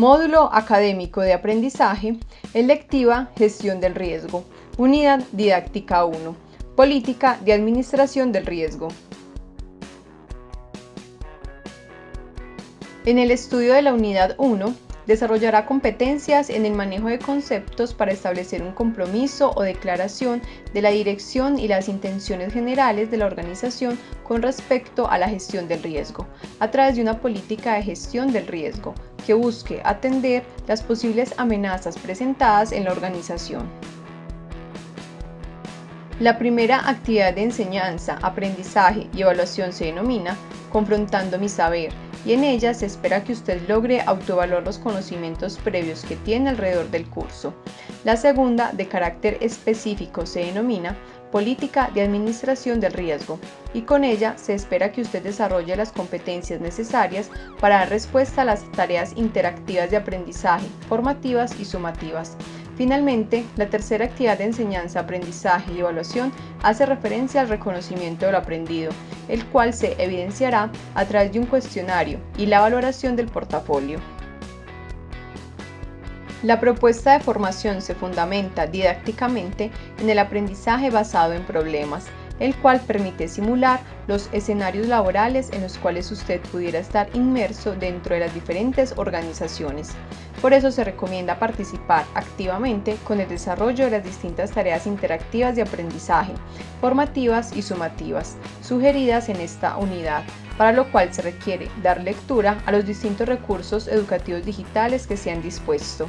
Módulo Académico de Aprendizaje, electiva Gestión del Riesgo, Unidad Didáctica 1, Política de Administración del Riesgo. En el estudio de la Unidad 1, Desarrollará competencias en el manejo de conceptos para establecer un compromiso o declaración de la dirección y las intenciones generales de la organización con respecto a la gestión del riesgo, a través de una política de gestión del riesgo que busque atender las posibles amenazas presentadas en la organización. La primera actividad de enseñanza, aprendizaje y evaluación se denomina Confrontando mi saber y en ella se espera que usted logre autoevaluar los conocimientos previos que tiene alrededor del curso. La segunda, de carácter específico, se denomina Política de Administración del Riesgo y con ella se espera que usted desarrolle las competencias necesarias para dar respuesta a las tareas interactivas de aprendizaje, formativas y sumativas. Finalmente, la tercera actividad de enseñanza, aprendizaje y evaluación hace referencia al reconocimiento de lo aprendido, el cual se evidenciará a través de un cuestionario y la valoración del portafolio. La propuesta de formación se fundamenta didácticamente en el aprendizaje basado en problemas, el cual permite simular los escenarios laborales en los cuales usted pudiera estar inmerso dentro de las diferentes organizaciones. Por eso se recomienda participar activamente con el desarrollo de las distintas tareas interactivas de aprendizaje, formativas y sumativas, sugeridas en esta unidad, para lo cual se requiere dar lectura a los distintos recursos educativos digitales que se han dispuesto.